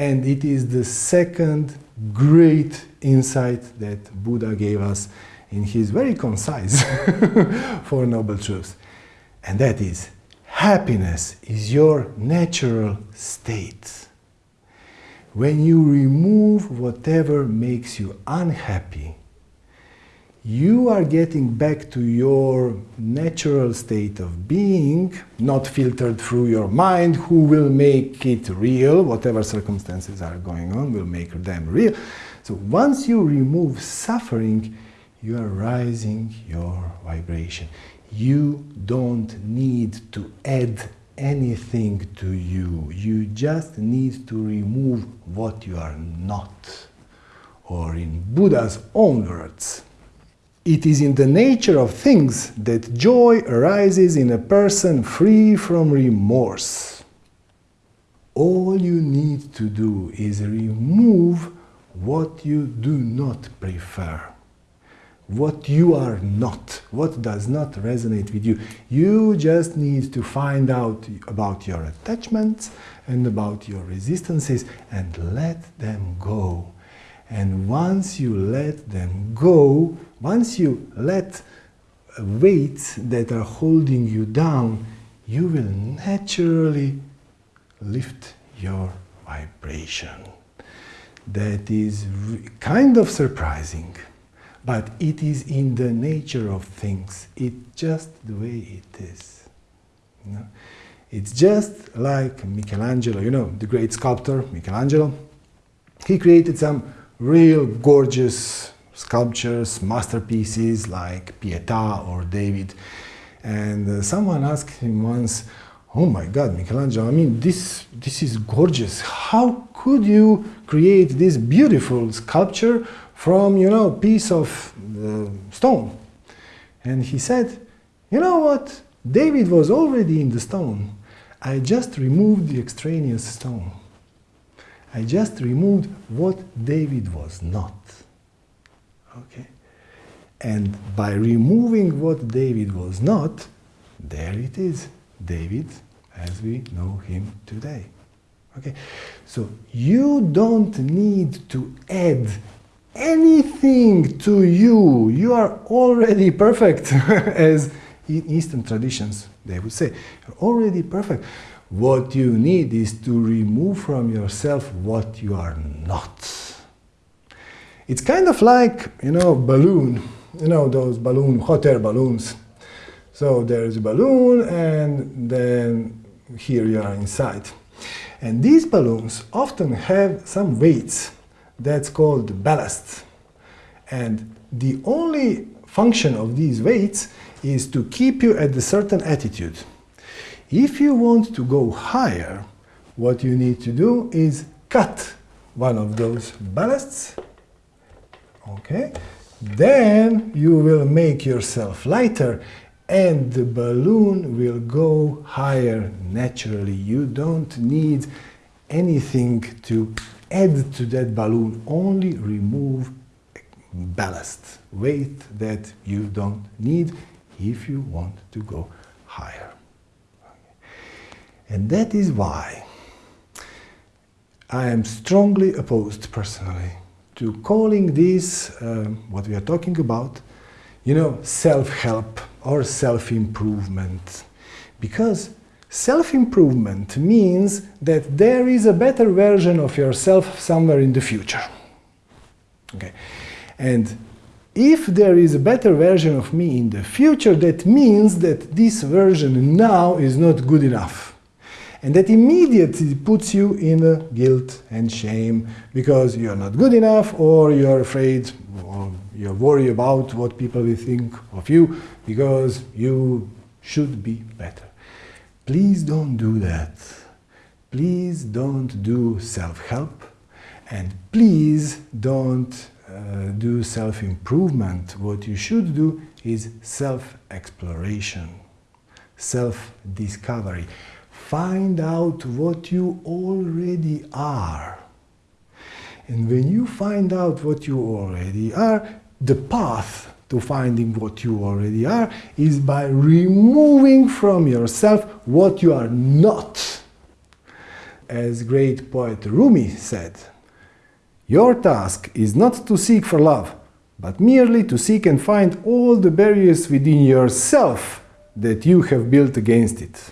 And it is the second great insight that Buddha gave us in his very concise Four Noble Truths. And that is, happiness is your natural state. When you remove whatever makes you unhappy, you are getting back to your natural state of being, not filtered through your mind, who will make it real, whatever circumstances are going on will make them real. So once you remove suffering, you are rising your vibration. You don't need to add anything to you. You just need to remove what you are not. Or in Buddha's own words, it is in the nature of things that joy arises in a person free from remorse. All you need to do is remove what you do not prefer, what you are not, what does not resonate with you. You just need to find out about your attachments and about your resistances and let them go. And once you let them go, once you let weights that are holding you down, you will naturally lift your vibration. That is kind of surprising, but it is in the nature of things. It's just the way it is. You know? It's just like Michelangelo, you know, the great sculptor Michelangelo. He created some real gorgeous sculptures, masterpieces like Pietà or David. And uh, someone asked him once, oh my God, Michelangelo, I mean, this, this is gorgeous. How could you create this beautiful sculpture from, you know, piece of uh, stone? And he said, you know what? David was already in the stone. I just removed the extraneous stone. I just removed what David was not. Okay? And by removing what David was not, there it is, David as we know him today. Okay? So you don't need to add anything to you. You are already perfect, as in Eastern traditions they would say. You're already perfect. What you need is to remove from yourself what you are not. It's kind of like, you know, balloon, you know, those balloon, hot air balloons. So there's a balloon and then here you are inside. And these balloons often have some weights that's called ballast. And the only function of these weights is to keep you at a certain attitude. If you want to go higher, what you need to do is cut one of those ballasts. Okay, then you will make yourself lighter and the balloon will go higher naturally. You don't need anything to add to that balloon, only remove ballast, weight that you don't need if you want to go higher. And that is why I am strongly opposed personally to calling this, uh, what we are talking about, you know, self-help or self-improvement. Because self-improvement means that there is a better version of yourself somewhere in the future. Okay. And if there is a better version of me in the future, that means that this version now is not good enough. And that immediately puts you in guilt and shame because you're not good enough or you're afraid or you're worried about what people will think of you because you should be better. Please don't do that. Please don't do self-help and please don't uh, do self-improvement. What you should do is self-exploration, self-discovery find out what you already are. And when you find out what you already are, the path to finding what you already are is by removing from yourself what you are not. as great poet Rumi said, Your task is not to seek for love, but merely to seek and find all the barriers within yourself that you have built against it.